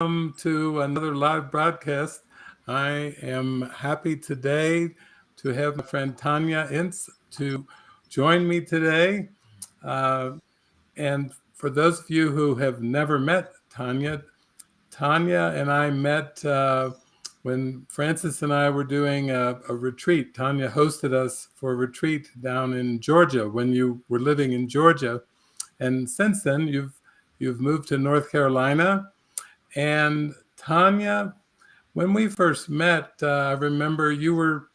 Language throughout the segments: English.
welcome to another live broadcast. I am happy today to have my friend Tanya Ince to join me today. Uh, and for those of you who have never met Tanya, Tanya and I met uh, when Frances and I were doing a, a, retreat. Tanya hosted us for a retreat down in Georgia when you were living in Georgia. And since then, you've you've moved to North Carolina and Tanya, when we first met, uh, I remember you were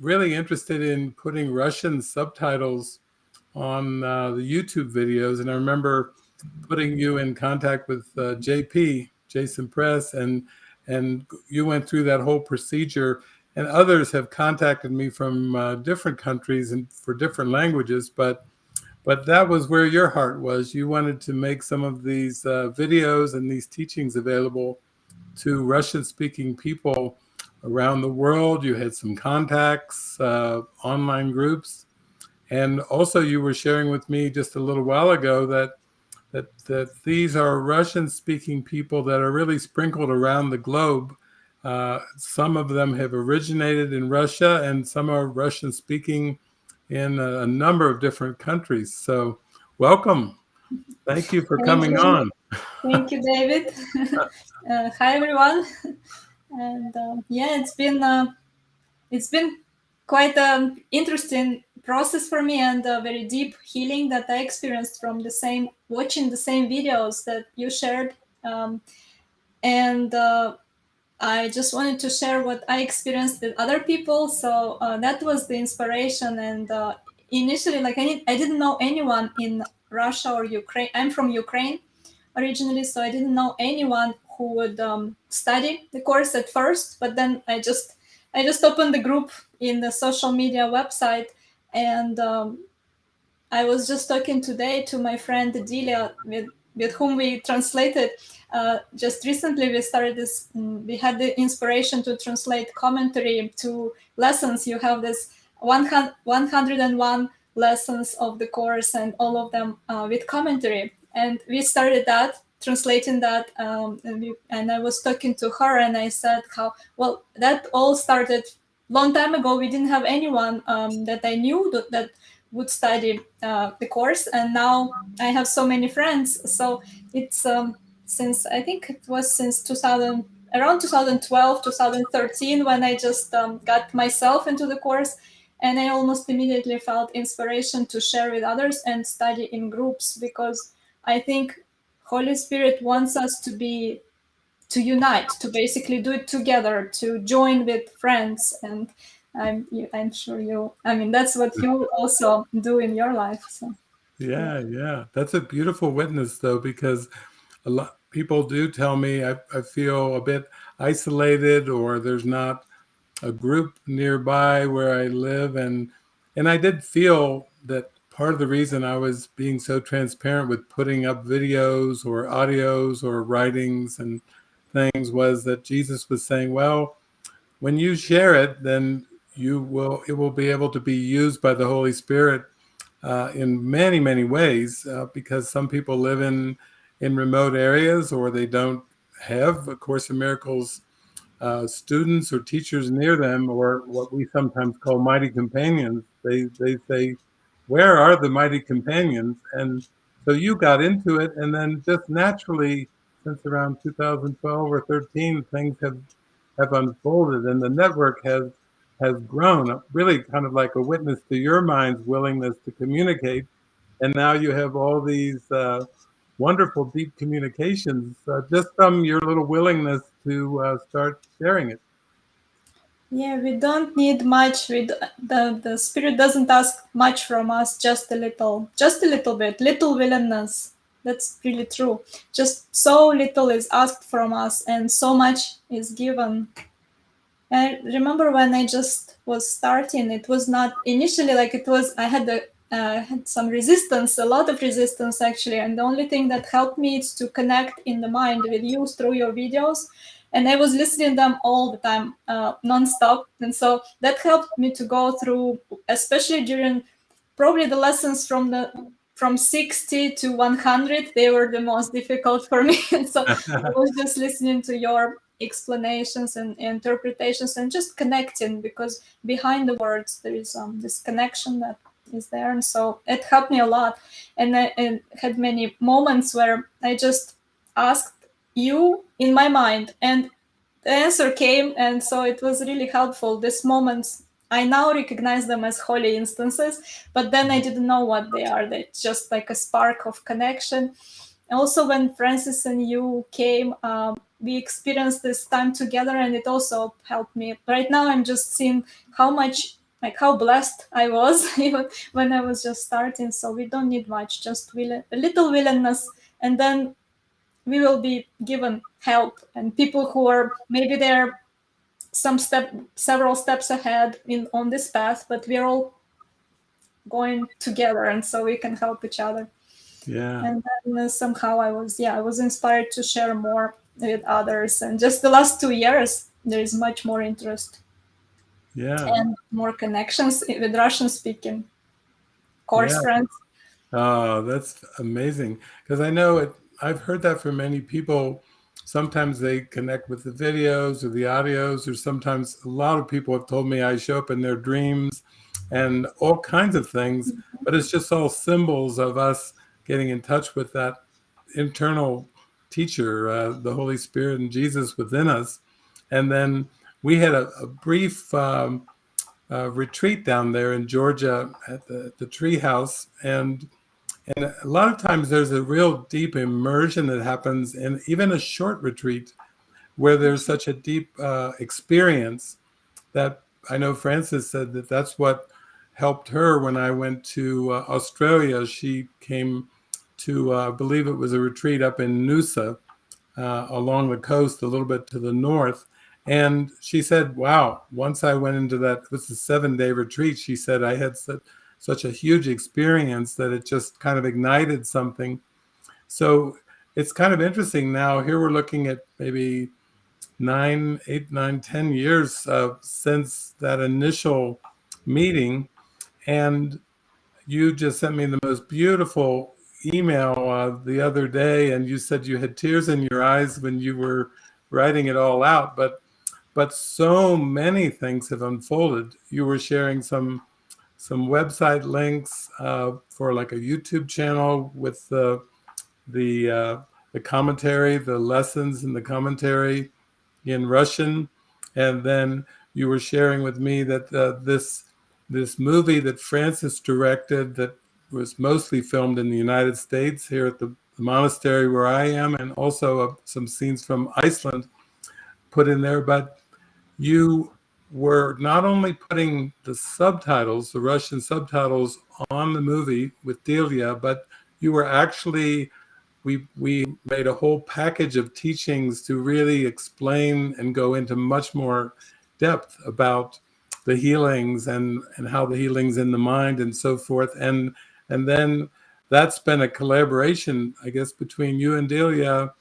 really interested in putting Russian subtitles on uh, the YouTube videos. And I remember putting you in contact with uh, JP, Jason Press, and, and you went through that whole procedure. And others have contacted me from uh, different countries and for different languages, but but that was where your heart was. You wanted to make some of these uh, videos and these teachings available to Russian speaking people around the world. You had some contacts, uh, online groups. And also you were sharing with me just a little while ago that that, that these are Russian speaking people that are really sprinkled around the globe. Uh, some of them have originated in Russia and some are Russian speaking in a, a number of different countries. So welcome. Thank you for Thank coming you. on. Thank you, David. uh, hi, everyone. And uh, yeah, it's been uh, it's been quite an interesting process for me and a very deep healing that I experienced from the same watching the same videos that you shared. Um, and uh, I just wanted to share what I experienced with other people. So uh, that was the inspiration. And uh, initially, like I, I didn't know anyone in Russia or Ukraine. I'm from Ukraine originally, so I didn't know anyone who would um, study the course at first. But then I just I just opened the group in the social media website, and um, I was just talking today to my friend Delia with with whom we translated uh, just recently we started this mm, we had the inspiration to translate commentary to lessons. You have this 100, 101 lessons of the course and all of them uh, with commentary. And we started that translating that um, and, we, and i was talking to her and i said how well that all started long time ago. We didn't have anyone um, that i knew that, that would study uh, the course and now i have so many friends so it's um, since I think it was since 2000, around 2012, 2013, when I just um, got myself into the course. And I almost immediately felt inspiration to share with others and study in groups because I think Holy Spirit wants us to be to unite, to basically do it together, to join with friends. And I'm I'm sure you. I mean, that's what you also do in your life. So. Yeah, yeah, that's a beautiful witness, though, because a lot people do tell me I, I feel a bit isolated or there's not a group nearby where I live and and I did feel that part of the reason I was being so transparent with putting up videos or audios or writings and things was that Jesus was saying, well, when you share it, then you will it will be able to be used by the Holy Spirit uh, in many many ways uh, because some people live in in remote areas or they don't have a Course in Miracles uh, students or teachers near them or what we sometimes call mighty companions. They, they say, where are the mighty companions? And so you got into it and then just naturally since around 2012 or 13, things have, have unfolded and the network has has grown, really kind of like a witness to your mind's willingness to communicate. And now you have all these uh, wonderful deep communications uh, just from your little willingness to uh, start sharing it. Yeah we don't need much. We the the spirit doesn't ask much from us just a little just a little bit little willingness. That's really true. Just so little is asked from us and so much is given I remember when I just was starting, it was not initially like it was, I had the uh, had some resistance, a lot of resistance actually. And the only thing that helped me is to connect in the mind with you through your videos. And I was listening them all the time, uh, nonstop. And so that helped me to go through, especially during probably the lessons from the from 60 to 100 they were the most difficult for me and so i was just listening to your explanations and interpretations and just connecting because behind the words there is um, this connection that is there. And so it helped me a lot. And I and had many moments where i just asked you in my mind and the answer came. And so it was really helpful these moments. I now recognize them as holy instants but then i didn't know what they are. They just like a spark of connection also when frances and you came um, we experienced this time together and it also helped me. Right now i'm just seeing how much like how blessed i was when i was just starting. So we don't need much just will a little willingness. And then we will be given help and people who are maybe they're some step several steps ahead in on this path but we're all going together and so we can help each other yeah and then uh, somehow i was yeah i was inspired to share more with others and just the last two years there is much more interest yeah and more connections with russian speaking course Yeah. friends Oh, that's amazing. Because I know it, I've heard that from many people. Sometimes they connect with the videos or the audios, or sometimes a lot of people have told me I show up in their dreams and all kinds of things. But it's just all symbols of us getting in touch with that internal teacher, uh, the Holy Spirit and Jesus within us. And then we had a, a brief um, uh, retreat down there in Georgia at the, the tree house. And and a lot of times there's a real deep immersion that happens in even a short retreat where there's such a deep uh, experience that I know Frances said that that's what helped her when I went to uh, Australia. She came to, uh, believe it was a retreat up in Noosa uh, along the coast, a little bit to the north. And she said, wow, once I went into that, it was a seven day retreat. She said, I had such, such a huge experience that it just kind of ignited something. So it's kind of interesting now. Here we're looking at maybe nine, eight, nine, ten years uh, since that initial meeting. And you just sent me the most beautiful email uh, the other day, and you said you had tears in your eyes when you were writing it all out. But but so many things have unfolded. You were sharing some some website links uh, for like a YouTube channel with the the uh, the commentary, the lessons and the commentary in Russian, and then you were sharing with me that uh, this this movie that Frances directed that was mostly filmed in the United States here at the, the monastery where I am, and also uh, some scenes from Iceland put in there, but you were not only putting the subtitles, the Russian subtitles on the movie with Delia, but you were actually, we, we made a whole package of teachings to really explain and go into much more depth about the healings and, and how the healings in the mind and so forth. And, and then that's been a collaboration, I guess, between you and Delia,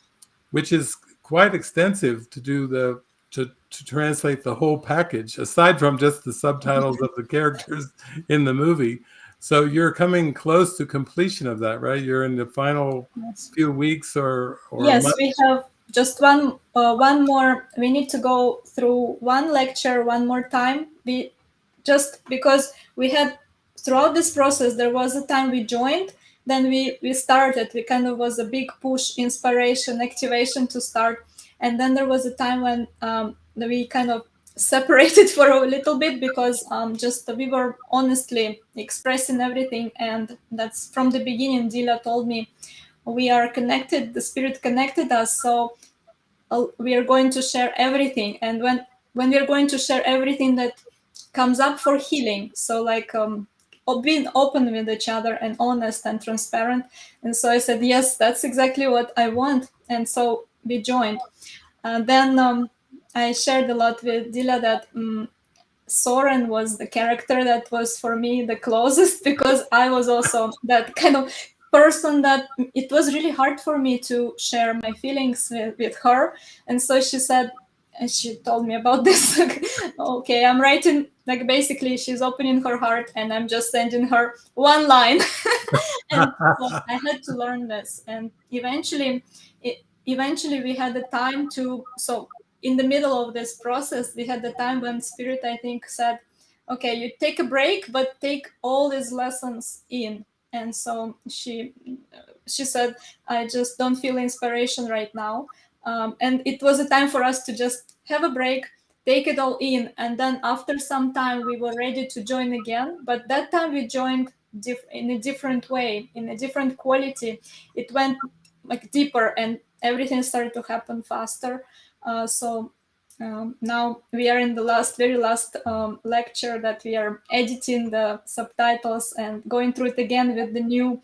which is quite extensive to do the to, to translate the whole package, aside from just the subtitles of the characters in the movie. So you're coming close to completion of that, right? You're in the final yes. few weeks or, or yes we have just one uh, one more we need to go through one lecture one more time we just because we had throughout this process there was a time we joined then we we started. We kind of was a big push inspiration activation to start. And then there was a time when um, we kind of separated for a little bit because um, just we were honestly expressing everything. And that's from the beginning Delia told me we are connected the spirit connected us so uh, we are going to share everything. And when when we are going to share everything that comes up for healing so like um, being open with each other and honest and transparent. And so i said yes that's exactly what i want. And so we joined. And then um, i shared a lot with Delia that um, soren was the character that was for me the closest because i was also that kind of person that it was really hard for me to share my feelings with, with her. And so she said and she told me about this. Okay i'm writing like basically she's opening her heart and i'm just sending her one line. And so i had to learn this. And eventually it, eventually we had the time to so in the middle of this process we had the time when spirit i think said okay you take a break but take all these lessons in. And so she she said i just don't feel inspiration right now. Um, and it was a time for us to just have a break take it all in and then after some time we were ready to join again. But that time we joined in a different way in a different quality. It went like deeper and everything started to happen faster. Uh, so um, now we are in the last very last um, lecture that we are editing the subtitles and going through it again with the new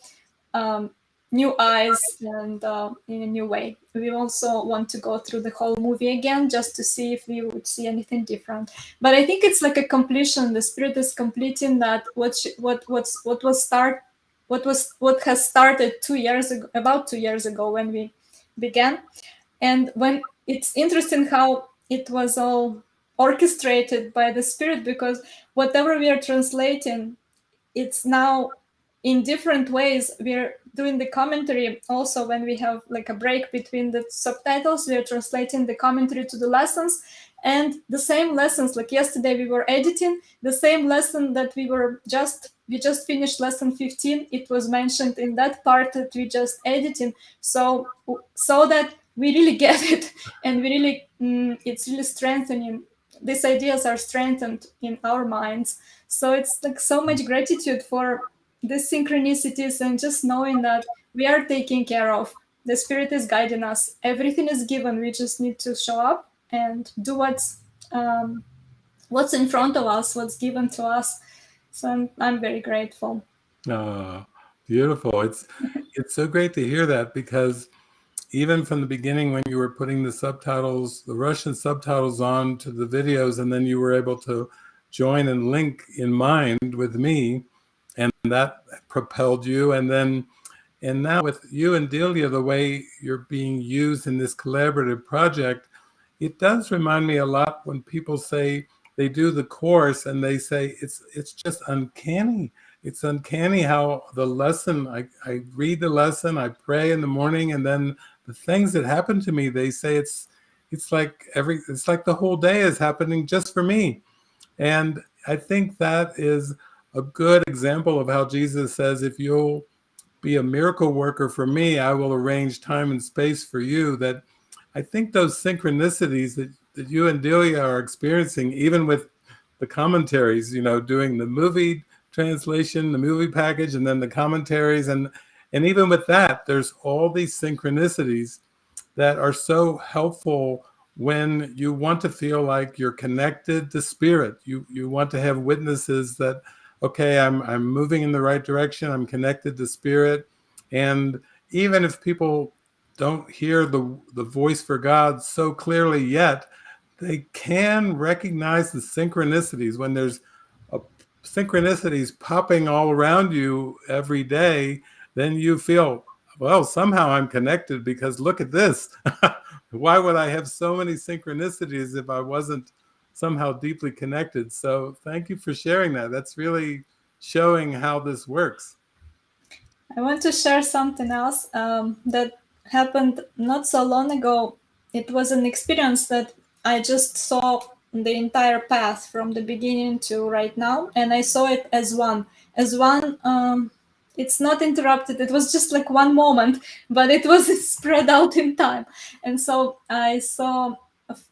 um, new eyes and uh, in a new way. We also want to go through the whole movie again just to see if we would see anything different. But I think it's like a completion. The spirit is completing that what she, what what's what was start what was what has started two years ago about two years ago when we began, and when it's interesting how it was all orchestrated by the spirit because whatever we are translating, it's now in different ways. We're doing the commentary also when we have like a break between the subtitles we are translating the commentary to the lessons. And the same lessons like yesterday we were editing the same lesson that we were just we just finished lesson 15 it was mentioned in that part that we just editing. So so that we really get it and we really mm, it's really strengthening these ideas are strengthened in our minds. So it's like so much gratitude for the synchronicities and just knowing that we are taken care of. The spirit is guiding us. Everything is given. We just need to show up and do what's um, what's in front of us, what's given to us. So I'm, I'm very grateful. Oh, beautiful. It's it's so great to hear that because even from the beginning when you were putting the subtitles, the Russian subtitles on to the videos, and then you were able to join and link in mind with me, that propelled you. And then, and now with you and Delia, the way you're being used in this collaborative project, it does remind me a lot when people say they do the course and they say it's it's just uncanny. It's uncanny how the lesson, I, I read the lesson, I pray in the morning, and then the things that happen to me, they say it's it's like every it's like the whole day is happening just for me. And I think that is a good example of how Jesus says, if you'll be a miracle worker for me, I will arrange time and space for you. That I think those synchronicities that, that you and Delia are experiencing, even with the commentaries, you know, doing the movie translation, the movie package, and then the commentaries. And, and even with that, there's all these synchronicities that are so helpful when you want to feel like you're connected to spirit. You, you want to have witnesses that okay, I'm, I'm moving in the right direction. I'm connected to spirit. And even if people don't hear the, the voice for God so clearly yet, they can recognize the synchronicities when there's a, synchronicities popping all around you every day, then you feel, well, somehow I'm connected because look at this. Why would I have so many synchronicities if I wasn't somehow deeply connected. So thank you for sharing that. That's really showing how this works. I want to share something else um, that happened not so long ago. It was an experience that I just saw the entire path from the beginning to right now, and I saw it as one, as one. Um, it's not interrupted. It was just like one moment, but it was spread out in time, and so I saw.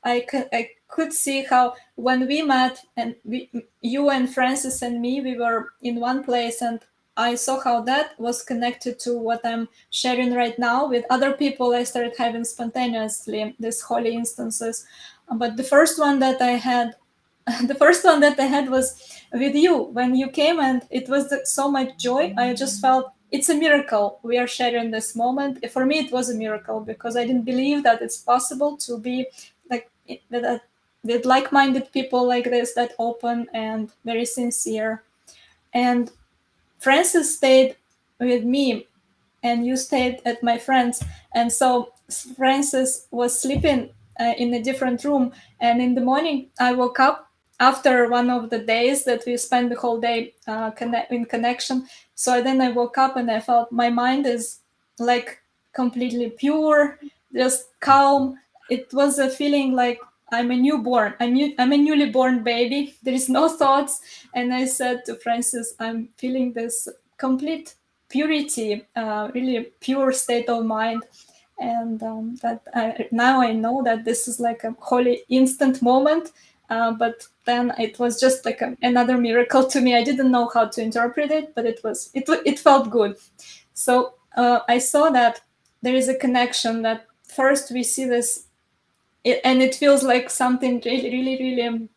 I, can I could see how when we met and we, you and Frances and me, we were in one place and I saw how that was connected to what I'm sharing right now with other people. I started having spontaneously these holy instants. But the first one that I had, the first one that I had was with you when you came and it was so much joy. I just felt it's a miracle we are sharing this moment. For me, it was a miracle because I didn't believe that it's possible to be like that with like-minded people like this that open and very sincere and frances stayed with me and you stayed at my friend's and so frances was sleeping uh, in a different room and in the morning i woke up after one of the days that we spent the whole day uh, connect in connection. So then I woke up and I felt my mind is like completely pure, just calm. It was a feeling like I'm a newborn. I'm, new, I'm a newly born baby. There is no thoughts. And I said to Frances, I'm feeling this complete purity, uh, really pure state of mind. And um, that I, now I know that this is like a holy instant moment. Uh, but then it was just like a, another miracle to me. I didn't know how to interpret it, but it was it it felt good. So uh, I saw that there is a connection. That first we see this, it, and it feels like something really, really, really. Um,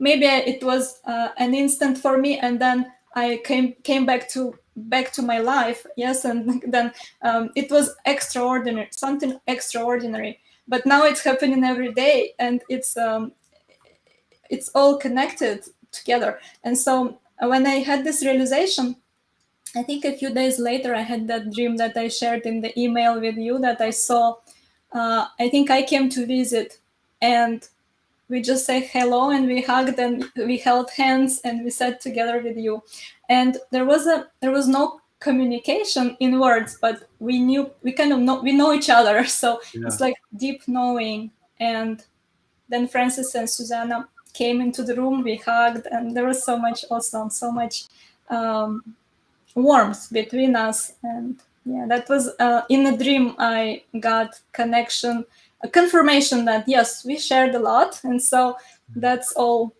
maybe it was uh, an instant for me, and then I came came back to back to my life. Yes, and then um, it was extraordinary, something extraordinary. But now it's happening every day, and it's um, it's all connected together. And so uh, when I had this realization, I think a few days later, I had that dream that I shared in the email with you that I saw. Uh, I think I came to visit and we just say hello and we hugged and we held hands and we sat together with you. And there was a there was no communication in words, but we knew we kind of know we know each other. So yeah. it's like deep knowing. And then Frances and Susanna came into the room, we hugged, and there was so much awesome, so much um, warmth between us. And yeah, that was uh, in a dream. I got connection, a confirmation that yes, we shared a lot, and so that's all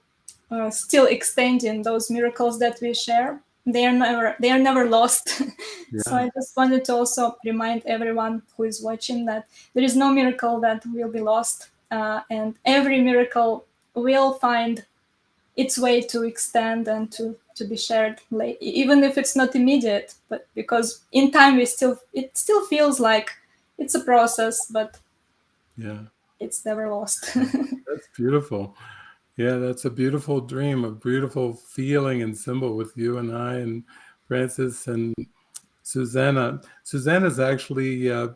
uh, still extending those miracles that we share. They are never they are never lost. Yeah. so I just wanted to also remind everyone who is watching that there is no miracle that will be lost, uh, and every miracle will find its way to extend and to to be shared late, even if it's not immediate but because in time we still it still feels like it's a process but yeah. it's never lost. That's beautiful. Yeah that's a beautiful dream a beautiful feeling and symbol with you and i and frances and susanna. Susanna's actually uh,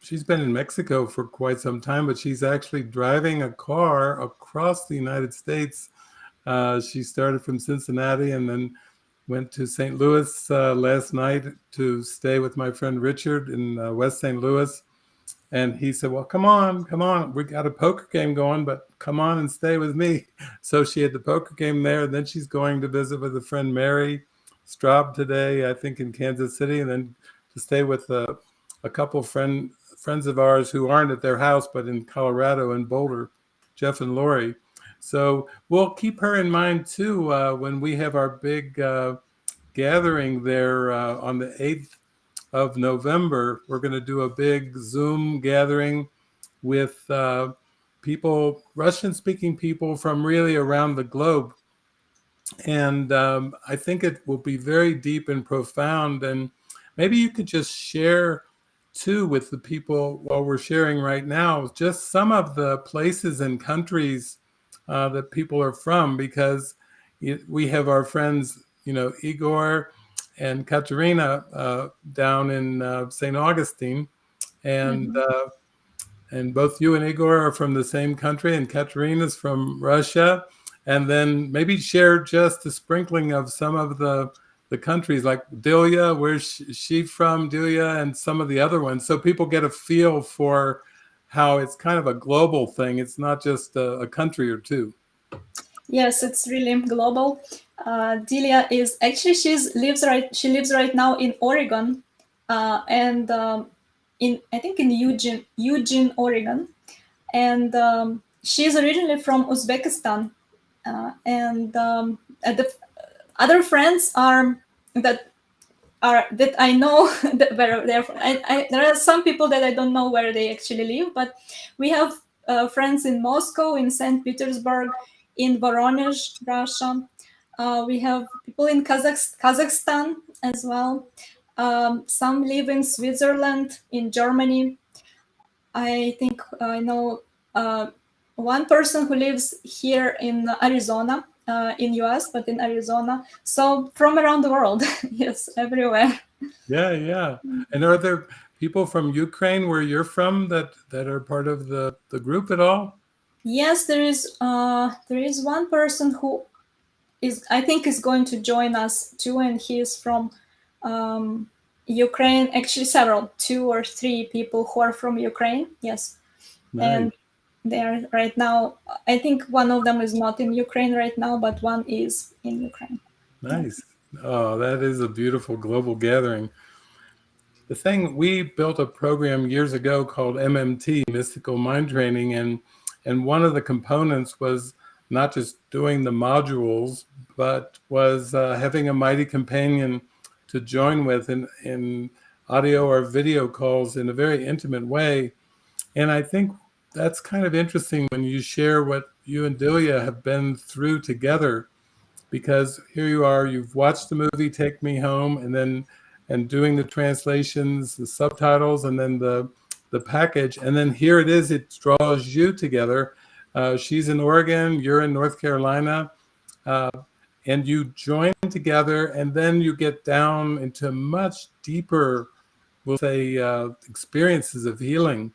she's been in Mexico for quite some time, but she's actually driving a car across the United States. Uh, she started from Cincinnati and then went to St. Louis uh, last night to stay with my friend Richard in uh, West St. Louis. And he said, Well, come on, come on. We got a poker game going, but come on and stay with me. So she had the poker game there. And then she's going to visit with a friend, Mary Straub, today, I think in Kansas City, and then to stay with a, a couple friend friends of ours who aren't at their house, but in Colorado and Boulder, Jeff and Lori. So we'll keep her in mind too uh, when we have our big uh, gathering there uh, on the 8th of November. We're going to do a big Zoom gathering with uh, people, Russian speaking people from really around the globe. And um, I think it will be very deep and profound. And maybe you could just share too with the people while we're sharing right now, just some of the places and countries uh, that people are from, because we have our friends, you know, Igor and Katerina uh, down in uh, St. Augustine, and mm-hmm. Uh, and both you and Igor are from the same country, and Katerina's from Russia, and then maybe share just a sprinkling of some of the the countries like Delia, where's she from, Delia, and some of the other ones. So people get a feel for how it's kind of a global thing. It's not just a, a country or two. Yes, it's really global. Uh, Delia is actually she's lives right. She lives right now in Oregon, uh, and um, in I think in Eugene, Eugene, Oregon, and um, she's originally from Uzbekistan, uh, and um, the other friends are that are that I know that where they're I, I, there are some people that I don't know where they actually live, but we have uh, friends in Moscow, in St. Petersburg, in Voronezh, Russia. Uh, we have people in Kazakh- Kazakhstan as well. Um, some live in Switzerland, in Germany. I think I know uh, one person who lives here in Arizona uh, in US, but in Arizona. So from around the world, yes, everywhere. Yeah, yeah. And are there people from Ukraine where you're from that that are part of the the group at all? yes, there is uh, there is one person who is I think is going to join us too, and he is from um, Ukraine. Actually, several, two or three people who are from Ukraine. Yes, nice. and they are right now. I think one of them is not in Ukraine right now, but one is in Ukraine. Nice. Oh, that is a beautiful global gathering. The thing we built a program years ago called MMT, Mystical Mind Training, and and one of the components was not just doing the modules, but was uh, having a mighty companion to join with in, in audio or video calls in a very intimate way. And I think that's kind of interesting when you share what you and Delia have been through together, because here you are, you've watched the movie Take Me Home and then and doing the translations, the subtitles, and then the the package. And then here it is, it draws you together. Uh, she's in Oregon, you're in North Carolina, uh, and you join together, and then you get down into much deeper, we'll say, uh, experiences of healing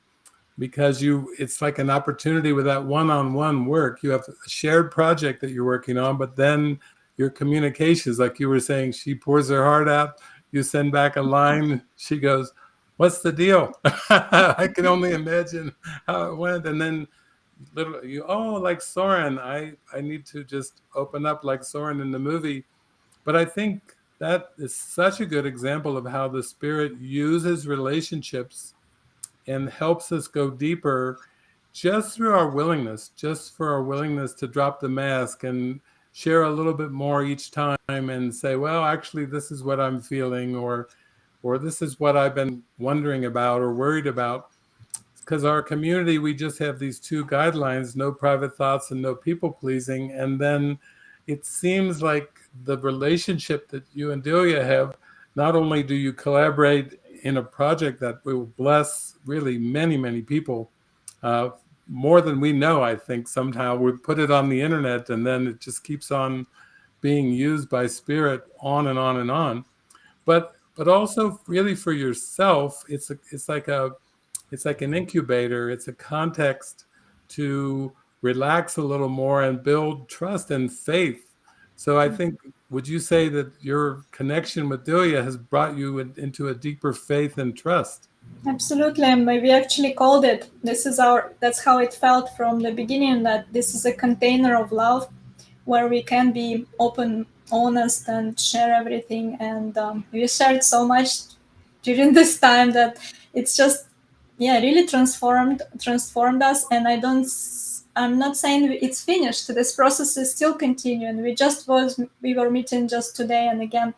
because you it's like an opportunity with that one-on-one work. You have a shared project that you're working on but then your communications like you were saying she pours her heart out you send back a mm-hmm. line she goes what's the deal? I can only imagine how it went and then literally you oh like soren i i need to just open up like soren in the movie. But i think that is such a good example of how the spirit uses relationships and helps us go deeper just through our willingness, just for our willingness to drop the mask and share a little bit more each time and say, well, actually, this is what I'm feeling, or, or this is what I've been wondering about or worried about. Because our community, we just have these two guidelines, no private thoughts and no people pleasing. And then it seems like the relationship that you and Delia have, not only do you collaborate in a project that will bless really many, many people. Uh, more than we know, I think somehow we put it on the internet and then it just keeps on being used by spirit on and on and on. But but also really for yourself, it's a, it's like a it's like an incubator. It's a context to relax a little more and build trust and faith. So I think would you say that your connection with Delia has brought you in, into a deeper faith and trust? Absolutely, and we actually called it. This is our. That's how it felt from the beginning. That this is a container of love, where we can be open, honest, and share everything. And um, we shared so much during this time that it's just, yeah, really transformed transformed us. And I don't I'm not saying it's finished. This process is still continuing. We just was we were meeting just today, and again,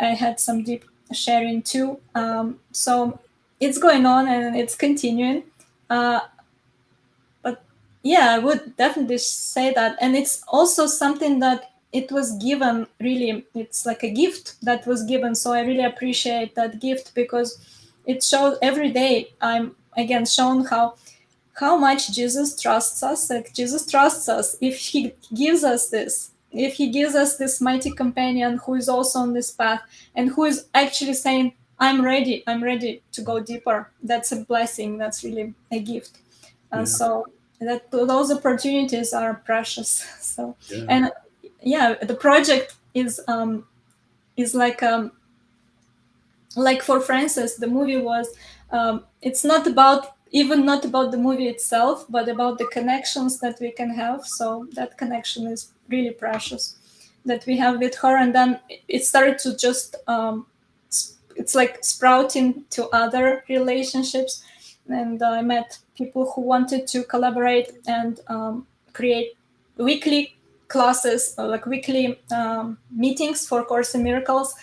I had some deep sharing too. Um, so it's going on and it's continuing. Uh, but yeah, I would definitely say that, and it's also something that it was given. Really, it's like a gift that was given. So I really appreciate that gift because it shows every day. I'm again shown how how much Jesus trusts us. Like Jesus trusts us if he gives us this, if he gives us this mighty companion who is also on this path and who is actually saying, I'm ready, I'm ready to go deeper. That's a blessing. That's really a gift. And yeah. So that those opportunities are precious. So yeah. and yeah, the project is um is like um like for Frances, the movie was um it's not about even not about the movie itself, but about the connections that we can have. So that connection is really precious that we have with her. And then it started to just, um, it's like sprouting to other relationships. And I met people who wanted to collaborate and um, create weekly classes, like weekly um, meetings for Course in Miracles,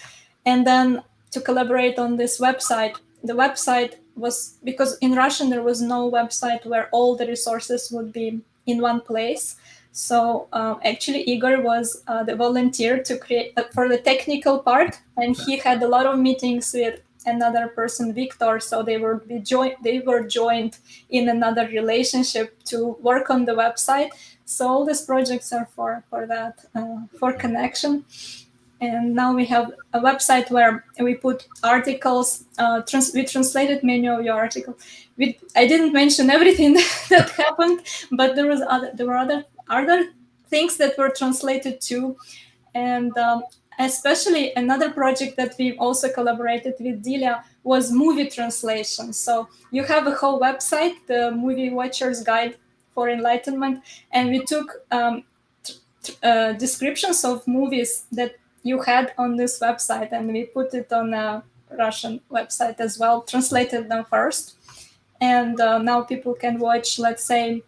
and then to collaborate on this website. The website was because in Russian there was no website where all the resources would be in one place. So uh, actually, Igor was uh, the volunteer to create uh, for the technical part, and he had a lot of meetings with another person, Victor. So they were be joined. They were joined in another relationship to work on the website. So all these projects are for for that uh, for connection, and now we have a website where we put articles. Uh, trans we translated many of your articles. We, I didn't mention everything that happened, but there was other there were other other things that were translated too, and um, especially another project that we also collaborated with Delia was movie translation. So you have a whole website, the Movie Watcher's Guide for Enlightenment, and we took um, uh, descriptions of movies that you had on this website and we put it on a Russian website as well, translated them first. And uh, now people can watch, let's say,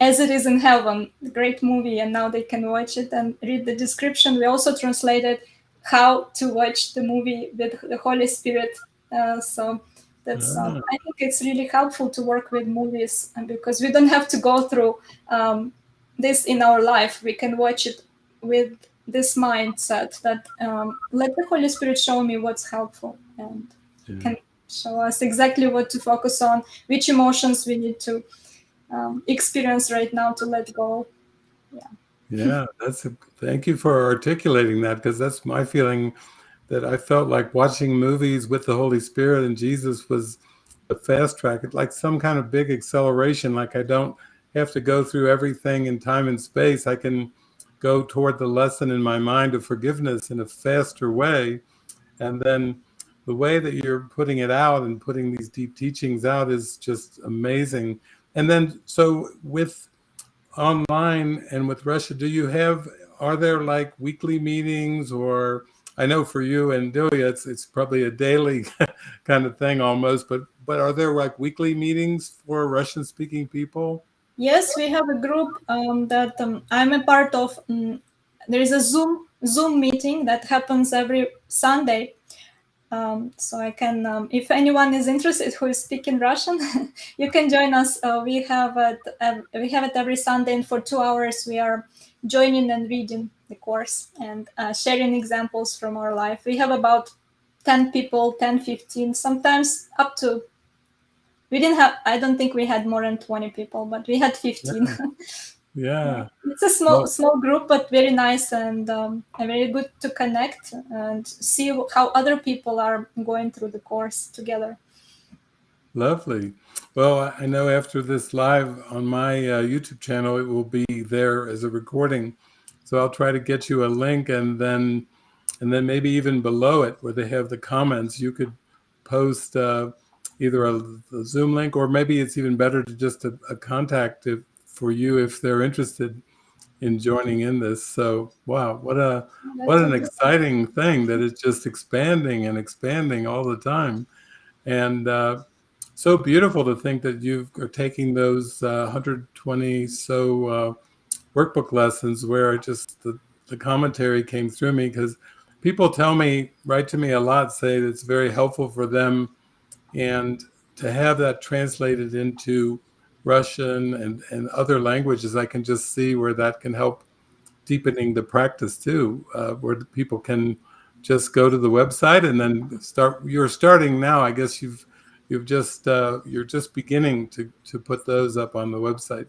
As It Is in Heaven, great movie, and now they can watch it and read the description. We also translated how to watch the movie with the Holy Spirit. Uh, so that's um, I think it's really helpful to work with movies because we don't have to go through um, this in our life. We can watch it with this mindset that um, let the Holy Spirit show me what's helpful and yeah. can show us exactly what to focus on, which emotions we need to um, experience right now to let go. Yeah. Yeah, that's a, thank you for articulating that because that's my feeling that I felt like watching movies with the Holy Spirit and Jesus was a fast track, it's like some kind of big acceleration. Like I don't have to go through everything in time and space. I can go toward the lesson in my mind of forgiveness in a faster way. And then the way that you're putting it out and putting these deep teachings out is just amazing. And then, so with online and with Russia, do you have, are there like weekly meetings or, I know for you and Delia, it's, it's probably a daily kind of thing almost, but, but are there like weekly meetings for Russian speaking people? Yes, we have a group um, that um, I'm a part of. Um, there is a Zoom Zoom meeting that happens every Sunday. Um, so I can, um, if anyone is interested who is speaking Russian, you can join us. Uh, we have it. Uh, we have it every Sunday, and for two hours we are joining and reading the course and uh, sharing examples from our life. We have about 10 people, 10, 15, sometimes up to we didn't have i don't think we had more than 20 people but we had 15 yeah, yeah. it's a small well, small group but very nice and um, very good to connect and see how other people are going through the course together. Lovely. Well i know after this live on my uh, youtube channel it will be there as a recording. So i'll try to get you a link and then and then maybe even below it where they have the comments you could post uh, either a, a, Zoom link or maybe it's even better to just a, a contact if, for you if they're interested in joining in this. So wow, what a what an exciting thing that it's just expanding and expanding all the time, and uh, so beautiful to think that you are taking those uh, 120 so uh, workbook lessons where just the, the commentary came through me because people tell me write to me a lot say it's very helpful for them and to have that translated into Russian and, and other languages, I can just see where that can help deepening the practice too, uh, where people can just go to the website and then start. You're starting now. I guess you've you've just uh, you're just beginning to to put those up on the website.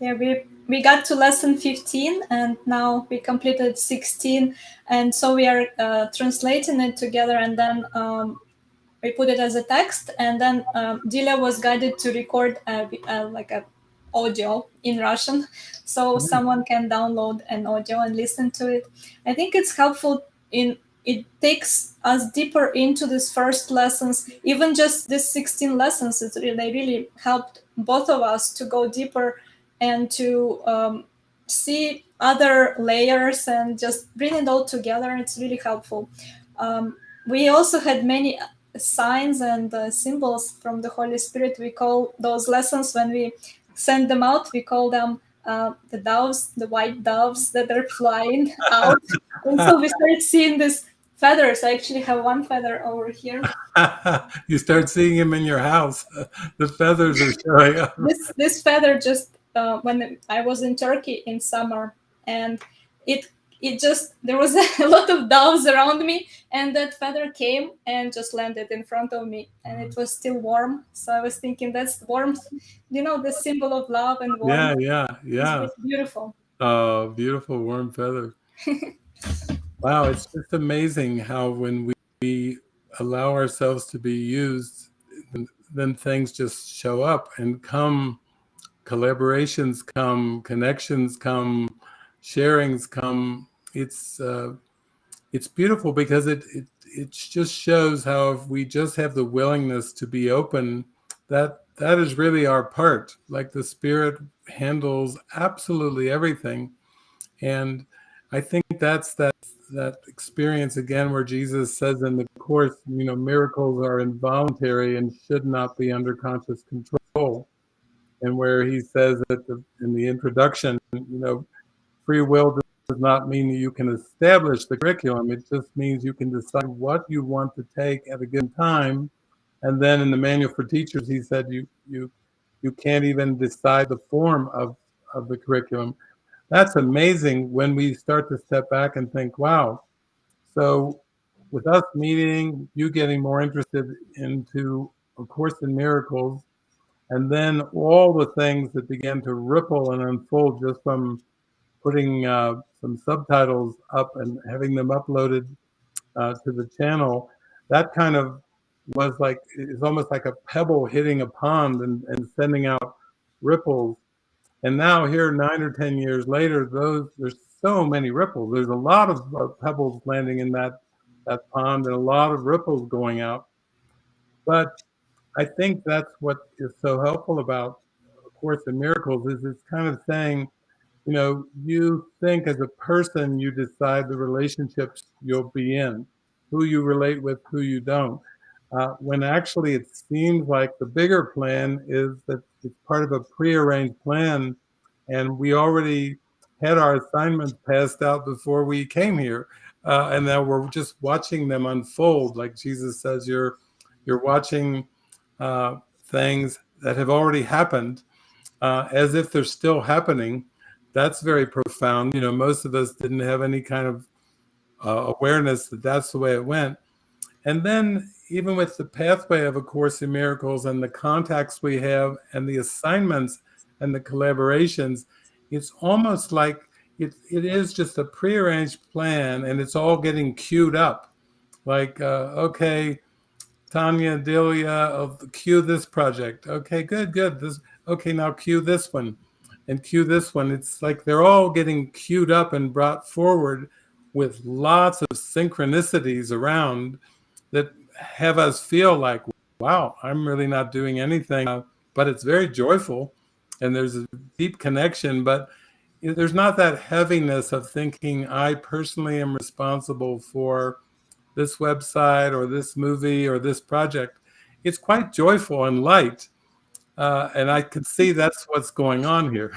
Yeah, we we got to lesson 15 and now we completed 16 and so we are uh, translating it together and then um, we put it as a text, and then um, Delia was guided to record a, a, like a audio in Russian, so mm-hmm. someone can download an audio and listen to it. I think it's helpful in it takes us deeper into these first lessons. Even just these 16 lessons, it really, they really helped both of us to go deeper and to um, see other layers and just bring it all together. It's really helpful. Um, we also had many signs and uh, symbols from the Holy Spirit. We call those lessons when we send them out, we call them uh, the doves, the white doves that are flying out. and so we start seeing these feathers. I actually have one feather over here. you start seeing them in your house. the feathers are showing up. This, this feather just, uh, when I was in Turkey in summer, and it it just there was a lot of doves around me and that feather came and just landed in front of me and it mm-hmm. was still warm. So i was thinking that's warmth you know the symbol of love and warmth. Yeah yeah yeah. beautiful. Oh beautiful warm feather. Wow, it's just amazing how when we, we allow ourselves to be used, then things just show up and come, collaborations come, connections come, sharings come. It's uh, it's beautiful because it, it it just shows how if we just have the willingness to be open, that that is really our part. Like the spirit handles absolutely everything, and I think that's that that experience again where Jesus says in the course, you know, miracles are involuntary and should not be under conscious control. And where he says that the, in the introduction, you know, free will does not mean that you can establish the curriculum. It just means you can decide what you want to take at a given time. And then in the manual for teachers, he said you you you can't even decide the form of, of the curriculum that's amazing when we start to step back and think, wow. So with us meeting, you getting more interested into A Course in Miracles, and then all the things that began to ripple and unfold just from putting uh, some subtitles up and having them uploaded uh, to the channel, that kind of was like, it's almost like a pebble hitting a pond and, and sending out ripples and now here, nine or 10 years later, those there's so many ripples. There's a lot of uh, pebbles landing in that, that pond and a lot of ripples going out. But I think that's what is so helpful about Course in Miracles is it's kind of saying, you know, you think as a person, you decide the relationships you'll be in, who you relate with, who you don't. Uh, when actually it seems like the bigger plan is that it's part of a prearranged plan and we already had our assignments passed out before we came here uh, and now we're just watching them unfold like jesus says you're you're watching uh, things that have already happened uh, as if they're still happening that's very profound you know most of us didn't have any kind of uh, awareness that that's the way it went and then even with the pathway of A Course in Miracles and the contacts we have and the assignments and the collaborations, it's almost like it, it is just a prearranged plan and it's all getting queued up. Like, uh, okay, Tanya, Delia, cue this project. Okay, good, good. This okay, now cue this one and cue this one. It's like they're all getting queued up and brought forward with lots of synchronicities around that have us feel like, wow, I'm really not doing anything, uh, but it's very joyful and there's a deep connection, but there's not that heaviness of thinking I personally am responsible for this website or this movie or this project. It's quite joyful and light. Uh, and I can see that's what's going on here.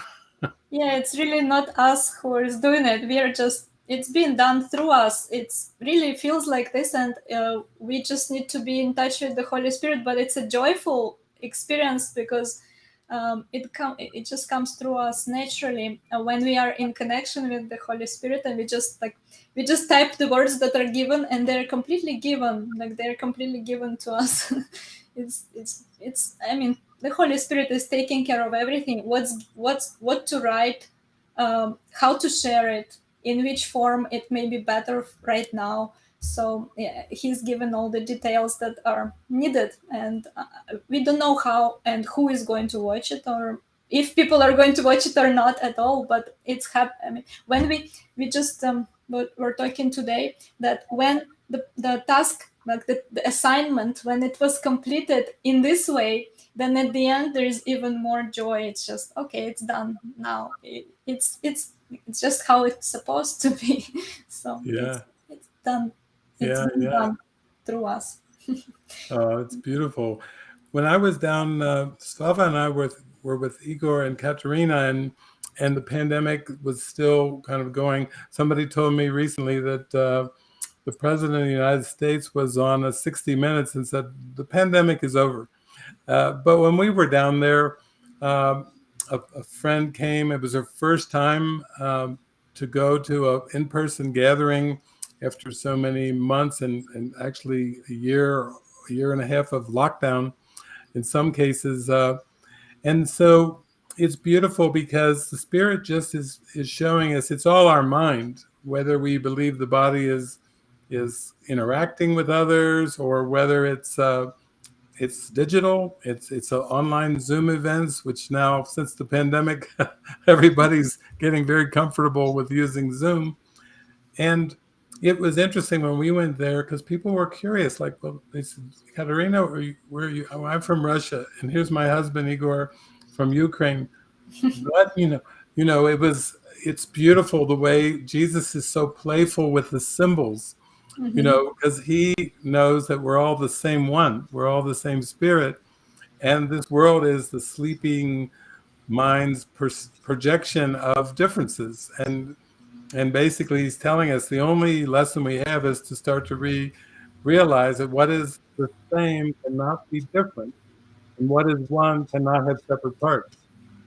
yeah, it's really not us who is doing it. We are just it's been done through us it's really feels like this and uh, we just need to be in touch with the holy spirit but it's a joyful experience because um, it come it just comes through us naturally. Uh, when we are in connection with the holy spirit and we just like we just type the words that are given and they're completely given like they're completely given to us. It's it's it's i mean the holy spirit is taking care of everything. What's what's what to write um, how to share it in which form it may be better right now. So yeah, he's given all the details that are needed, and uh, we don't know how and who is going to watch it, or if people are going to watch it or not at all. But it's hap- I mean, when we we just um, we're talking today that when the the task like the, the assignment when it was completed in this way then at the end there's even more joy. It's just okay it's done now. It, it's it's it's just how it's supposed to be. So yeah. it's, it's done yeah, yeah. through us oh it's beautiful when i was down uh, slava and i were, were with igor and katerina and and the pandemic was still kind of going somebody told me recently that uh, the president of the united states was on a 60 minutes and said the pandemic is over uh, but when we were down there um, a, a, friend came. It was her first time um, to go to an in-person gathering after so many months and, and actually a year, a year and a half of lockdown in some cases. Uh, and so it's beautiful because the spirit just is, is showing us it's all our mind. whether we believe the body is is interacting with others or whether it's uh, it's digital. It's it's online Zoom events, which now since the pandemic, everybody's getting very comfortable with using Zoom. And it was interesting when we went there because people were curious. Like, well, they said, Katerina, where are you? Where are you? Oh, I'm from Russia, and here's my husband Igor from Ukraine. what you know? You know, it was. It's beautiful the way Jesus is so playful with the symbols mm-hmm. you know, because he knows that we're all the same one, we're all the same spirit. And this world is the sleeping mind's projection of differences. And and basically he's telling us the only lesson we have is to start to re- realize that what is the same cannot be different and what is one cannot have separate parts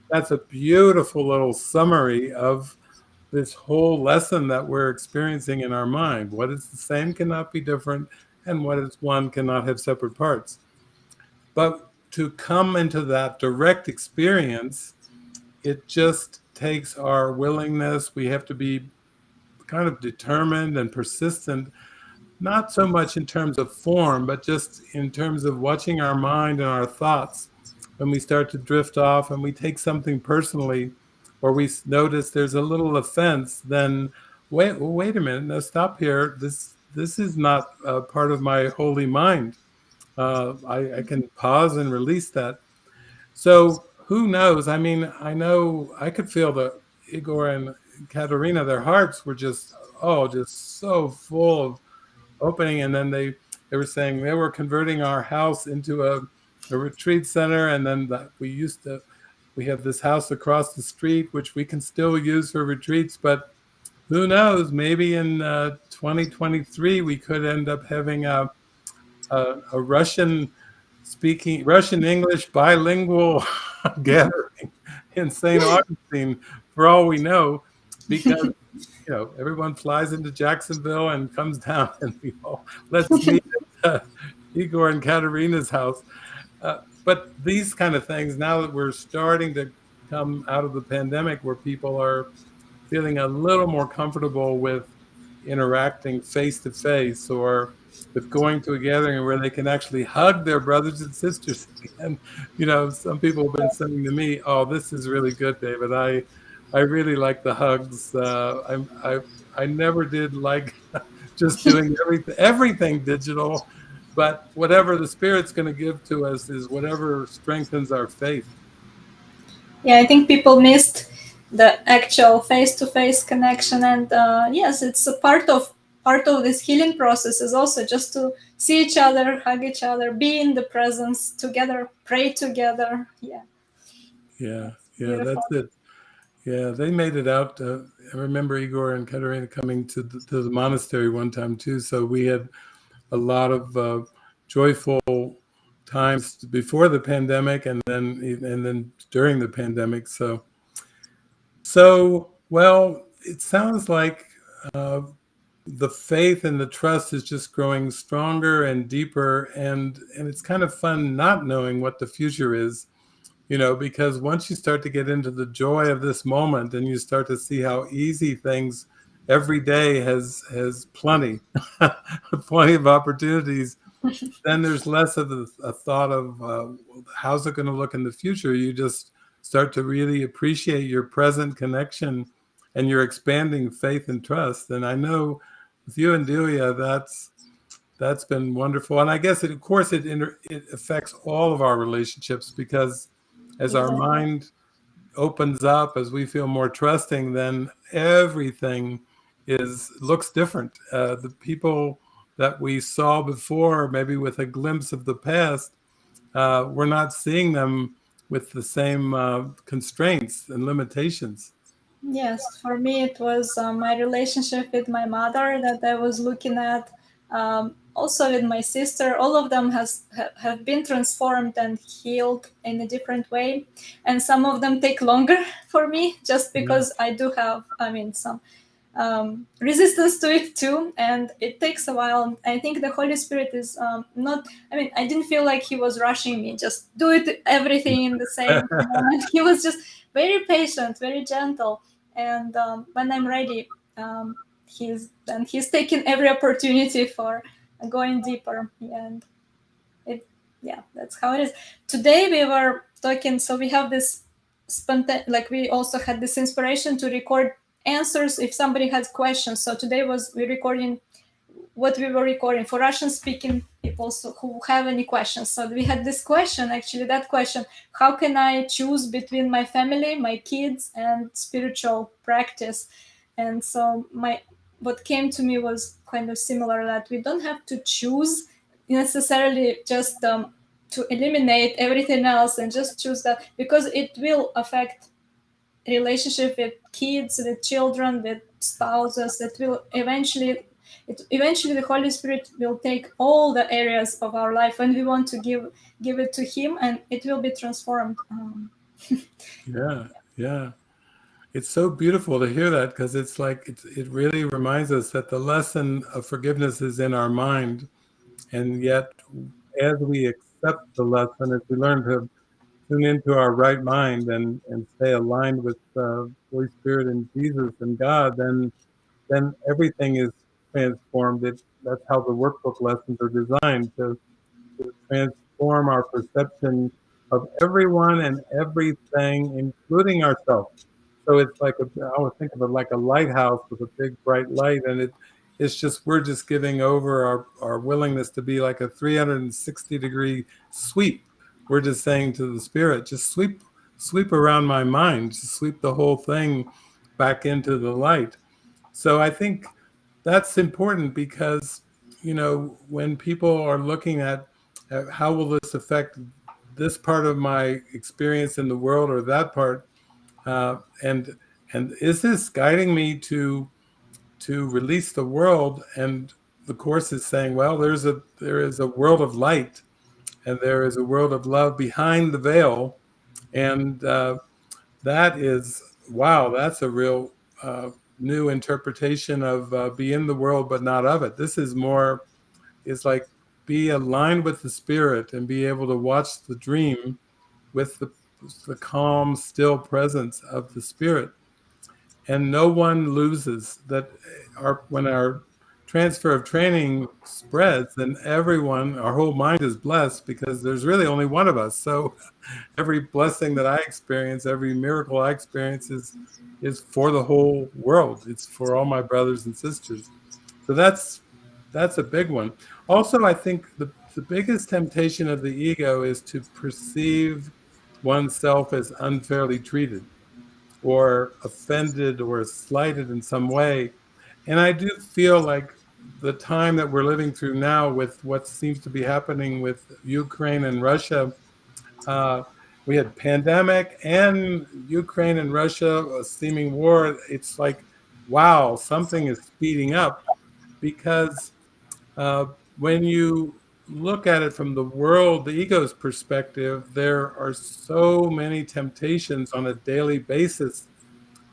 that's a beautiful little summary of this whole lesson that we're experiencing in our mind. What is the same cannot be different, and what is one cannot have separate parts. But to come into that direct experience, it just takes our willingness. We have to be kind of determined and persistent, not so much in terms of form, but just in terms of watching our mind and our thoughts when we start to drift off and we take something personally or we notice there's a little offense, then wait, wait a minute, now stop here. This this is not a part of my holy mind. Uh, I, I can pause and release that. So who knows? I mean, I know I could feel the Igor and Katerina, their hearts were just oh, just so full of opening, and then they they were saying they were converting our house into a, a retreat center, and then that we used to we have this house across the street, which we can still use for retreats, but who knows? Maybe in uh, 2023 we could end up having a, a, a Russian speaking, Russian English bilingual gathering in St. Augustine, for all we know, because you know everyone flies into Jacksonville and comes down, and we all let's meet at uh, Igor and Katerina's house. Uh, but these kind of things, now that we're starting to come out of the pandemic where people are feeling a little more comfortable with interacting face to face or with going to a gathering where they can actually hug their brothers and sisters. And, you know, some people have been saying to me, oh, this is really good, David. I, I really like the hugs. Uh, I, I, I never did like just doing everything, everything digital but whatever the spirit's going to give to us is whatever strengthens our faith yeah i think people missed the actual face-to-face connection and uh, yes it's a part of part of this healing process is also just to see each other hug each other be in the presence together pray together yeah yeah yeah Beautiful. that's it yeah they made it out uh, i remember igor and katerina coming to the, to the monastery one time too so we had a lot of uh, joyful times before the pandemic and then and then during the pandemic so. So well it sounds like uh, the faith and the trust is just growing stronger and deeper and and it's kind of fun not knowing what the future is you know because once you start to get into the joy of this moment and you start to see how easy things every day has has plenty, plenty of opportunities. then there's less of a, a thought of uh, how's it going to look in the future. You just start to really appreciate your present connection and your expanding faith and trust. And I know with you and Delia, that's that's been wonderful. And I guess it, of course it it affects all of our relationships because as our mind opens up, as we feel more trusting, then everything is looks different. Uh, the people that we saw before, maybe with a glimpse of the past, uh, we're not seeing them with the same uh, constraints and limitations. Yes, for me it was uh, my relationship with my mother that I was looking at. Um, also with my sister, all of them has ha, have been transformed and healed in a different way, and some of them take longer for me just because yeah. I do have, I mean, some um, resistance to it too. And it takes a while. I think the holy spirit is um, not i mean i didn't feel like he was rushing me. Just do it everything in the same moment. He was just very patient very gentle. And um, when i'm ready um, he's and he's taking every opportunity for going deeper and it yeah that's how it is today we were talking so we have this spontan like we also had this inspiration to record answers if somebody has questions so today was we recording what we were recording for Russian speaking people so who have any questions. So we had this question, actually, that question, how can I choose between my family, my kids and spiritual practice? And so my what came to me was kind of similar that we don't have to choose necessarily just um, to eliminate everything else and just choose that because it will affect relationship with kids, with children, with spouses. that will eventually it, eventually the Holy Spirit will take all the areas of our life and we want to give give it to Him, and it will be transformed. Um, yeah, yeah. It's so beautiful to hear that because it's like it, it really reminds us that the lesson of forgiveness is in our mind, and yet as we accept the lesson, as we learn to tune into our right mind and and stay aligned with uh, Holy Spirit and Jesus and God, then then everything is transformed. It, that's how the workbook lessons are designed to, to transform our perception of everyone and everything, including ourselves. So it's like a, I would think of it like a lighthouse with a big bright light, and it, it's just we're just giving over our, our willingness to be like a 360 degree sweep. We're just saying to the spirit, just sweep sweep around my mind, just sweep the whole thing back into the light. So I think that's important because you know when people are looking at, at how will this affect this part of my experience in the world or that part uh, and and is this guiding me to to release the world and the course is saying well there's a there is a world of light and there is a world of love behind the veil and uh, that is wow that's a real uh, new interpretation of uh, be in the world but not of it. This is more, it's like be aligned with the spirit and be able to watch the dream with the, the calm, still presence of the spirit. And no one loses that our, when our transfer of training spreads, then everyone, our whole mind is blessed because there's really only one of us. So every blessing that I experience, every miracle I experience is, is for the whole world. It's for all my brothers and sisters. So that's, that's a big one. Also, I think the, the biggest temptation of the ego is to perceive oneself as unfairly treated or offended or slighted in some way. And I do feel like the time that we're living through now with what seems to be happening with Ukraine and Russia, uh, we had pandemic and Ukraine and Russia, a seeming war. It's like, wow, something is speeding up because uh, when you look at it from the world, the ego's perspective, there are so many temptations on a daily basis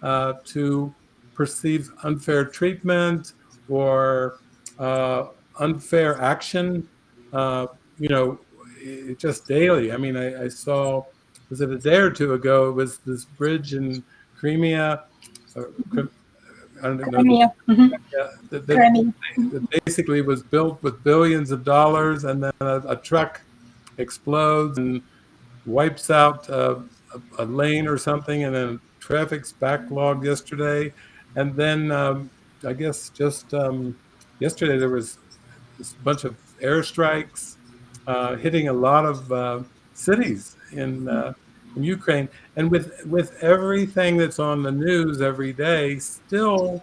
uh, to perceive unfair treatment or uh, unfair action, uh, you know, just daily. I mean, I, I, saw, was it a day or two ago, it was this bridge in Crimea, uh, I don't know, Crimea. Mm-hmm. Yeah, that, that, that, basically was built with billions of dollars and then a, a truck explodes and wipes out uh, a, a, lane or something and then traffic's backlogged yesterday. And then um, I guess just um, yesterday there was a bunch of airstrikes uh, hitting a lot of uh, cities in uh, in Ukraine, and with with everything that's on the news every day, still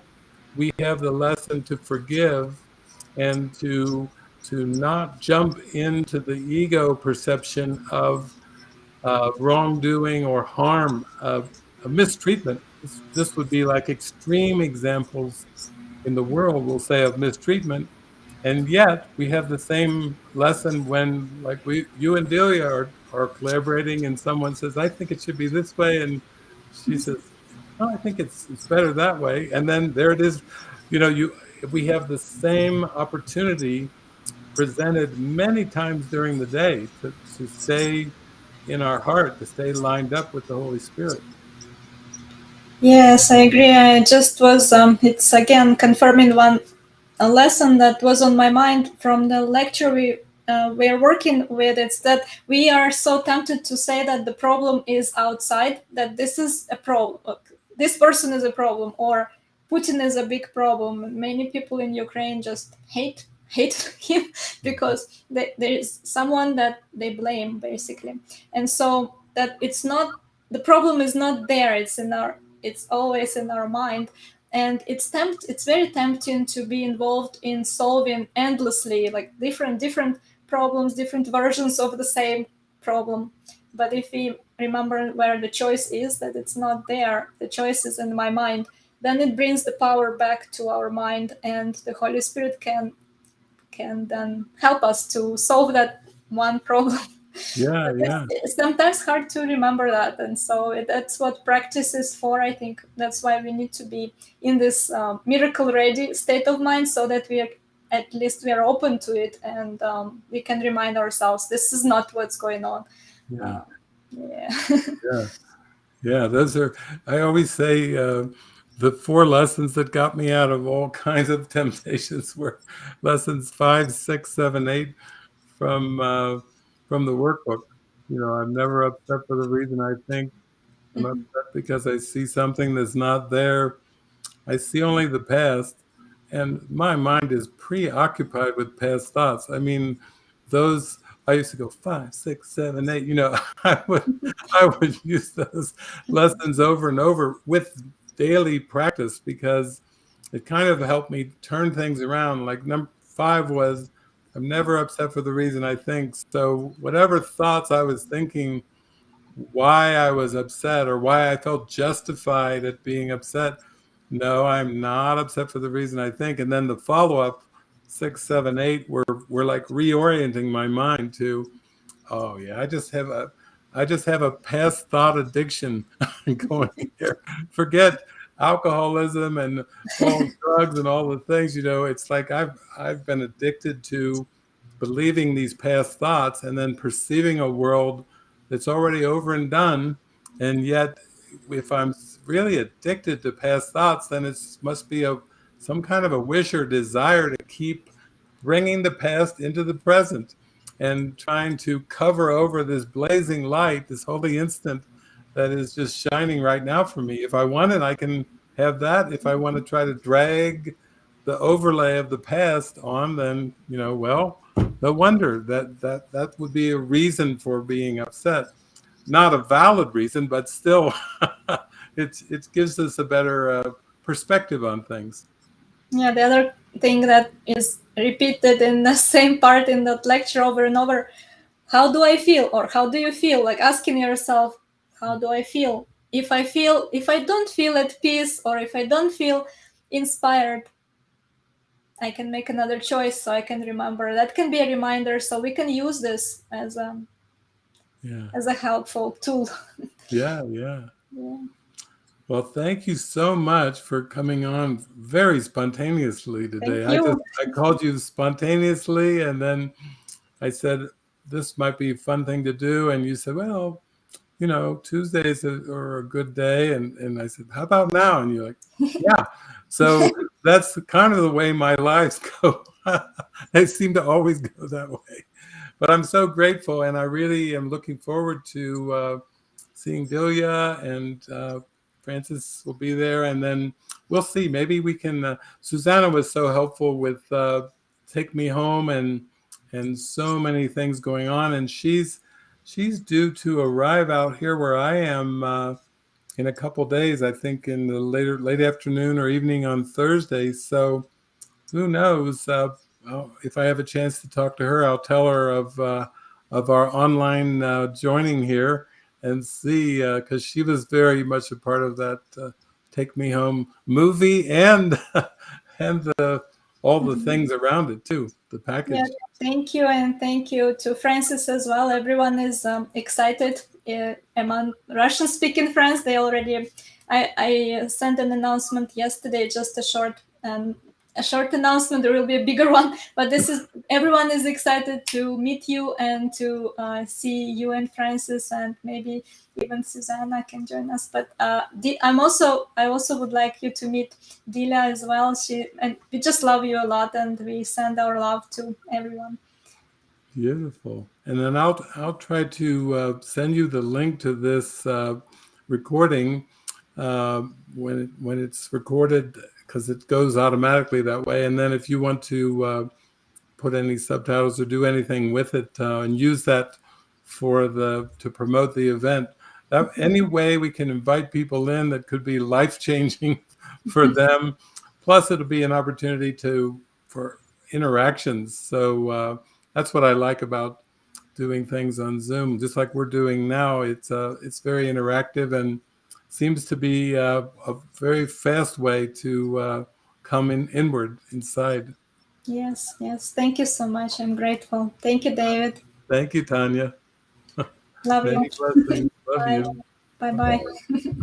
we have the lesson to forgive and to to not jump into the ego perception of uh, wrongdoing or harm, of, of mistreatment. This, this would be like extreme examples in the world we'll say of mistreatment. And yet we have the same lesson when like we, you and Delia are, are collaborating and someone says, I think it should be this way. And she says, oh, I think it's, it's better that way. And then there it is, you know, you, we have the same opportunity presented many times during the day to, to stay in our heart, to stay lined up with the Holy Spirit. Yes, I agree. I just was, um, it's again confirming one a lesson that was on my mind from the lecture we uh, we're working with. It's that we are so tempted to say that the problem is outside, that this is a problem, this person is a problem, or Putin is a big problem. Many people in Ukraine just hate hate him because they, there is someone that they blame basically, and so that it's not the problem is not there. It's in our it's always in our mind and it's tempt it's very tempting to be involved in solving endlessly like different different problems different versions of the same problem. But if we remember where the choice is that it's not there the choice is in my mind then it brings the power back to our mind and the holy spirit can can then help us to solve that one problem. Yeah yeah. it's sometimes hard to remember that and so it, that's what practice is for i think. That's why we need to be in this um, miracle ready state of mind so that we are at least we are open to it and um, we can remind ourselves this is not what's going on yeah uh, yeah yeah yeah those are i always say uh, the four lessons that got me out of all kinds of temptations were lessons five six seven eight from uh, from the workbook. You know, I'm never upset for the reason I think. I'm mm-hmm. upset because I see something that's not there. I see only the past, and my mind is preoccupied with past thoughts. I mean, those I used to go five, six, seven, eight. You know, I would I would use those lessons over and over with daily practice because it kind of helped me turn things around. Like number five was I'm never upset for the reason I think. So whatever thoughts I was thinking, why I was upset or why I felt justified at being upset, no, I'm not upset for the reason I think. And then the follow up, six, seven, eight, were were like reorienting my mind to, oh yeah, I just have a, I just have a past thought addiction going here. Forget alcoholism and all drugs and all the things, you know, it's like I've I've been addicted to believing these past thoughts and then perceiving a world that's already over and done. And yet, if I'm really addicted to past thoughts, then it must be a some kind of a wish or desire to keep bringing the past into the present and trying to cover over this blazing light, this holy instant that is just shining right now for me. If I want it, I can have that. If I want to try to drag the overlay of the past on, then you know, well, no wonder that that that would be a reason for being upset. Not a valid reason, but still, it it gives us a better uh, perspective on things. Yeah, the other thing that is repeated in the same part in that lecture over and over how do I feel or how do you feel? Like asking yourself, how do I feel? If I feel, if I don't feel at peace or if I don't feel inspired, I can make another choice so I can remember. That can be a reminder. So we can use this as a, yeah. as a helpful tool. yeah, yeah. Yeah. Well, thank you so much for coming on very spontaneously today. I just I called you spontaneously and then I said this might be a fun thing to do and you said, "Well, you know, Tuesdays are a good day." And and I said, "How about now?" And you're like, "Yeah." So that's kind of the way my lives go. they seem to always go that way. But I'm so grateful and I really am looking forward to uh, seeing Delia and uh, Frances will be there, and then we'll see. Maybe we can. Uh, Susanna was so helpful with uh, take me home and and so many things going on, and she's she's due to arrive out here where I am uh, in a couple days. I think in the later late afternoon or evening on Thursday. So who knows? Uh, if I have a chance to talk to her, I'll tell her of uh, of our online uh, joining here and see because uh, she was very much a part of that uh, take me home movie and and the all the mm-hmm. things around it too the package. yeah, thank you and thank you to frances as well. Everyone is um, excited uh, among russian speaking friends. They already I, I sent an announcement yesterday just a short um, a short announcement. There will be a bigger one, but this is everyone is excited to meet you and to uh, see you and Frances, and maybe even Susanna can join us. But uh, I'm also I also would like you to meet Delia as well. She and we just love you a lot, and we send our love to everyone. Beautiful. And then I'll I'll try to uh, send you the link to this uh, recording uh, when when it's recorded because it goes automatically that way. And then if you want to uh, put any subtitles or do anything with it uh, and use that for the to promote the event, that any way we can invite people in that could be life changing for them. Plus, it'll be an opportunity to for interactions. So uh, that's what I like about doing things on Zoom, just like we're doing now. It's uh, it's very interactive and seems to be uh, a very fast way to uh, come in inward inside. Yes, yes. Thank you so much. I'm grateful. Thank you, David. Thank you, Tanya. Love you. Love bye. you. Bye bye.